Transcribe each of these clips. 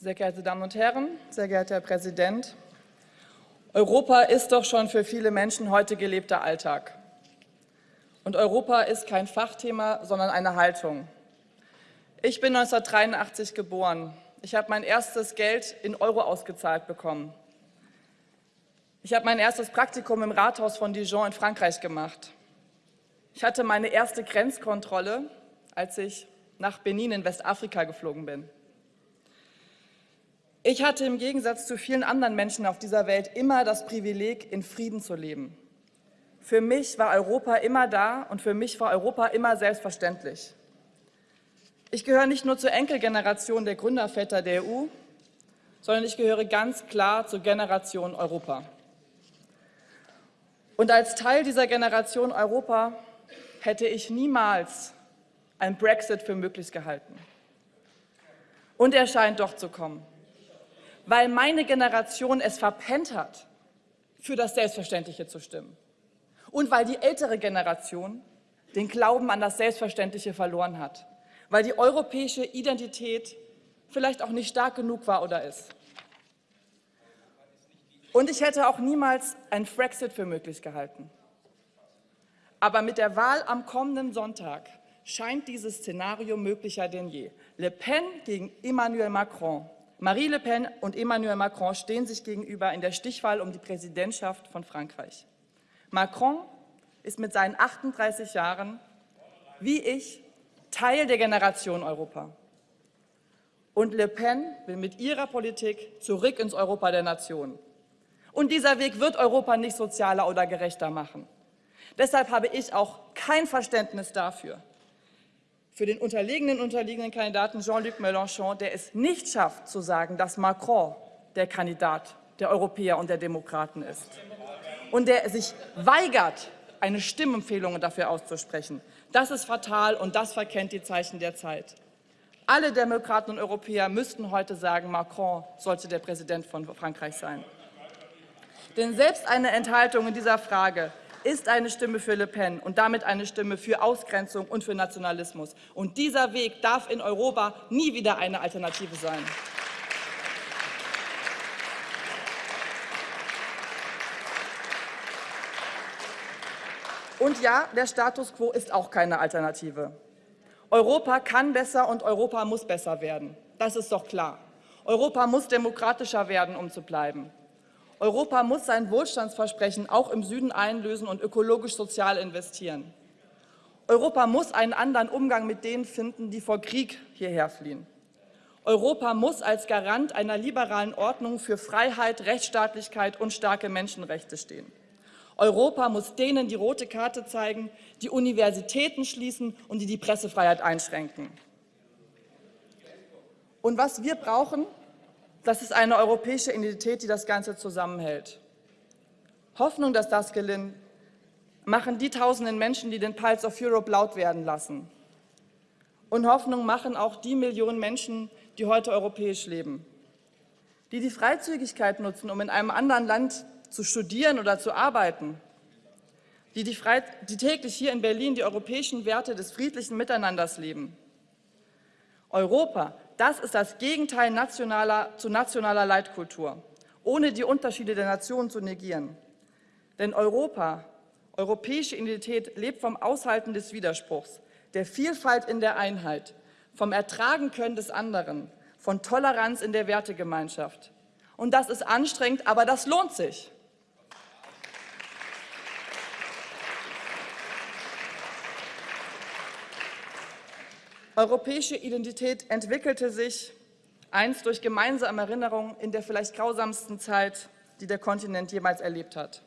Sehr geehrte Damen und Herren, sehr geehrter Herr Präsident, Europa ist doch schon für viele Menschen heute gelebter Alltag. Und Europa ist kein Fachthema, sondern eine Haltung. Ich bin 1983 geboren. Ich habe mein erstes Geld in Euro ausgezahlt bekommen. Ich habe mein erstes Praktikum im Rathaus von Dijon in Frankreich gemacht. Ich hatte meine erste Grenzkontrolle, als ich nach Benin in Westafrika geflogen bin. Ich hatte im Gegensatz zu vielen anderen Menschen auf dieser Welt immer das Privileg, in Frieden zu leben. Für mich war Europa immer da und für mich war Europa immer selbstverständlich. Ich gehöre nicht nur zur Enkelgeneration der Gründerväter der EU, sondern ich gehöre ganz klar zur Generation Europa. Und als Teil dieser Generation Europa hätte ich niemals einen Brexit für möglich gehalten. Und er scheint doch zu kommen, weil meine Generation es verpennt hat, für das Selbstverständliche zu stimmen. Und weil die ältere Generation den Glauben an das Selbstverständliche verloren hat, weil die europäische Identität vielleicht auch nicht stark genug war oder ist. Und ich hätte auch niemals einen Brexit für möglich gehalten. Aber mit der Wahl am kommenden Sonntag scheint dieses Szenario möglicher denn je. Le Pen gegen Emmanuel Macron. Marie Le Pen und Emmanuel Macron stehen sich gegenüber in der Stichwahl um die Präsidentschaft von Frankreich. Macron ist mit seinen 38 Jahren, wie ich, Teil der Generation Europa. Und Le Pen will mit ihrer Politik zurück ins Europa der Nationen. Und dieser Weg wird Europa nicht sozialer oder gerechter machen. Deshalb habe ich auch kein Verständnis dafür, für den unterlegenen, unterliegenden Kandidaten Jean-Luc Mélenchon, der es nicht schafft, zu sagen, dass Macron der Kandidat der Europäer und der Demokraten ist. Und der sich weigert, eine Stimmempfehlung dafür auszusprechen. Das ist fatal und das verkennt die Zeichen der Zeit. Alle Demokraten und Europäer müssten heute sagen, Macron sollte der Präsident von Frankreich sein. Denn selbst eine Enthaltung in dieser Frage ist eine Stimme für Le Pen und damit eine Stimme für Ausgrenzung und für Nationalismus. Und dieser Weg darf in Europa nie wieder eine Alternative sein. Und ja, der Status quo ist auch keine Alternative. Europa kann besser und Europa muss besser werden. Das ist doch klar. Europa muss demokratischer werden, um zu bleiben. Europa muss sein Wohlstandsversprechen auch im Süden einlösen und ökologisch sozial investieren. Europa muss einen anderen Umgang mit denen finden, die vor Krieg hierher fliehen. Europa muss als Garant einer liberalen Ordnung für Freiheit, Rechtsstaatlichkeit und starke Menschenrechte stehen. Europa muss denen die rote Karte zeigen, die Universitäten schließen und die die Pressefreiheit einschränken. Und was wir brauchen, das ist eine europäische Identität, die das Ganze zusammenhält. Hoffnung, dass das gelingt, machen die tausenden Menschen, die den Pulse of Europe laut werden lassen. Und Hoffnung machen auch die Millionen Menschen, die heute europäisch leben, die die Freizügigkeit nutzen, um in einem anderen Land zu studieren oder zu arbeiten, die, die, die täglich hier in Berlin die europäischen Werte des friedlichen Miteinanders leben. Europa das ist das Gegenteil nationaler, zu nationaler Leitkultur, ohne die Unterschiede der Nationen zu negieren. Denn Europa, europäische Identität lebt vom Aushalten des Widerspruchs, der Vielfalt in der Einheit, vom Ertragen können des anderen, von Toleranz in der Wertegemeinschaft. Und das ist anstrengend, aber das lohnt sich. Europäische Identität entwickelte sich einst durch gemeinsame Erinnerung in der vielleicht grausamsten Zeit, die der Kontinent jemals erlebt hat.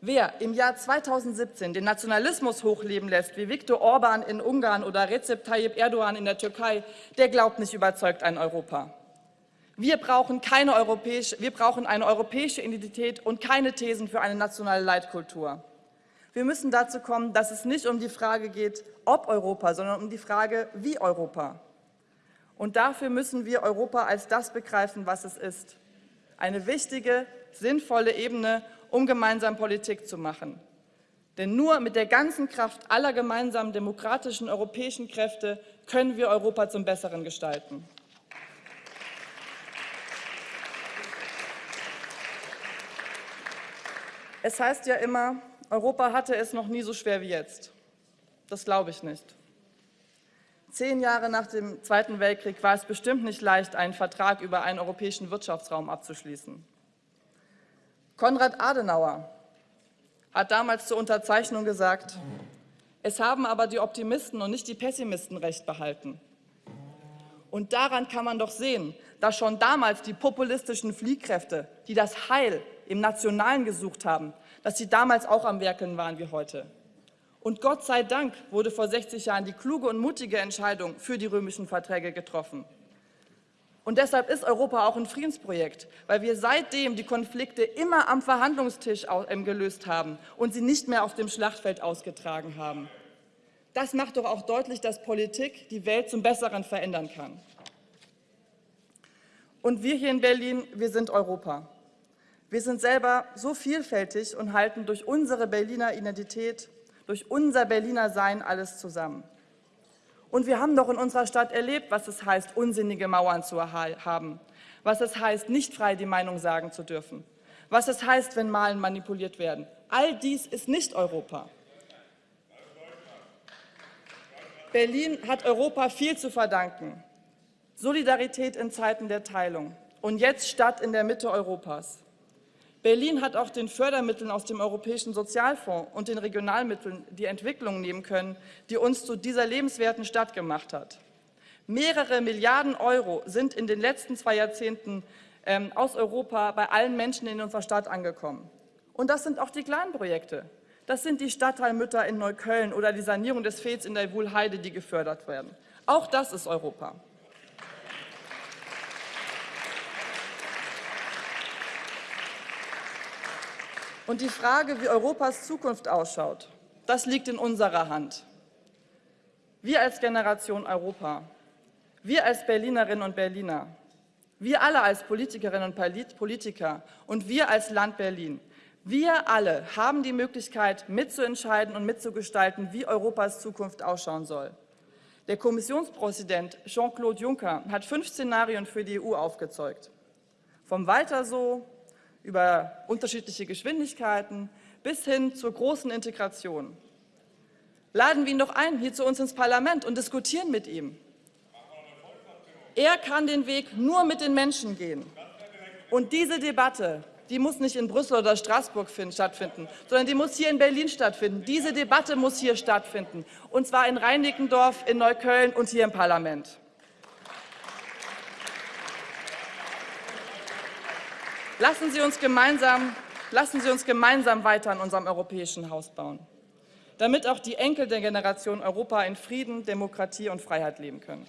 Wer im Jahr 2017 den Nationalismus hochleben lässt, wie Viktor Orban in Ungarn oder Recep Tayyip Erdogan in der Türkei, der glaubt nicht überzeugt an Europa. Wir brauchen, keine europäische, wir brauchen eine europäische Identität und keine Thesen für eine nationale Leitkultur. Wir müssen dazu kommen, dass es nicht um die Frage geht, ob Europa, sondern um die Frage, wie Europa. Und dafür müssen wir Europa als das begreifen, was es ist. Eine wichtige, sinnvolle Ebene, um gemeinsam Politik zu machen. Denn nur mit der ganzen Kraft aller gemeinsamen demokratischen europäischen Kräfte können wir Europa zum Besseren gestalten. Es heißt ja immer, Europa hatte es noch nie so schwer wie jetzt. Das glaube ich nicht. Zehn Jahre nach dem Zweiten Weltkrieg war es bestimmt nicht leicht, einen Vertrag über einen europäischen Wirtschaftsraum abzuschließen. Konrad Adenauer hat damals zur Unterzeichnung gesagt, es haben aber die Optimisten und nicht die Pessimisten recht behalten. Und daran kann man doch sehen, dass schon damals die populistischen Fliehkräfte, die das Heil im Nationalen gesucht haben, dass sie damals auch am Werkeln waren wie heute. Und Gott sei Dank wurde vor 60 Jahren die kluge und mutige Entscheidung für die römischen Verträge getroffen. Und deshalb ist Europa auch ein Friedensprojekt, weil wir seitdem die Konflikte immer am Verhandlungstisch ähm, gelöst haben und sie nicht mehr auf dem Schlachtfeld ausgetragen haben. Das macht doch auch deutlich, dass Politik die Welt zum Besseren verändern kann. Und wir hier in Berlin, wir sind Europa. Wir sind selber so vielfältig und halten durch unsere Berliner Identität durch unser Berliner Sein alles zusammen. Und wir haben doch in unserer Stadt erlebt, was es heißt, unsinnige Mauern zu haben, was es heißt, nicht frei die Meinung sagen zu dürfen, was es heißt, wenn Malen manipuliert werden. All dies ist nicht Europa. Berlin hat Europa viel zu verdanken. Solidarität in Zeiten der Teilung und jetzt Stadt in der Mitte Europas. Berlin hat auch den Fördermitteln aus dem Europäischen Sozialfonds und den Regionalmitteln die Entwicklung nehmen können, die uns zu dieser lebenswerten Stadt gemacht hat. Mehrere Milliarden Euro sind in den letzten zwei Jahrzehnten ähm, aus Europa bei allen Menschen in unserer Stadt angekommen. Und das sind auch die kleinen Projekte. Das sind die Stadtteilmütter in Neukölln oder die Sanierung des Fehls in der Wuhlheide, die gefördert werden. Auch das ist Europa. Und die Frage, wie Europas Zukunft ausschaut, das liegt in unserer Hand. Wir als Generation Europa, wir als Berlinerinnen und Berliner, wir alle als Politikerinnen und Politiker und wir als Land Berlin, wir alle haben die Möglichkeit, mitzuentscheiden und mitzugestalten, wie Europas Zukunft ausschauen soll. Der Kommissionspräsident Jean-Claude Juncker hat fünf Szenarien für die EU aufgezeigt. Vom Weiter so über unterschiedliche Geschwindigkeiten bis hin zur großen Integration. Laden wir ihn doch ein, hier zu uns ins Parlament und diskutieren mit ihm. Er kann den Weg nur mit den Menschen gehen. Und diese Debatte, die muss nicht in Brüssel oder Straßburg stattfinden, sondern die muss hier in Berlin stattfinden. Diese Debatte muss hier stattfinden, und zwar in Reinickendorf, in Neukölln und hier im Parlament. Lassen Sie uns gemeinsam, lassen Sie uns gemeinsam weiter an unserem europäischen Haus bauen, damit auch die Enkel der Generation Europa in Frieden, Demokratie und Freiheit leben können.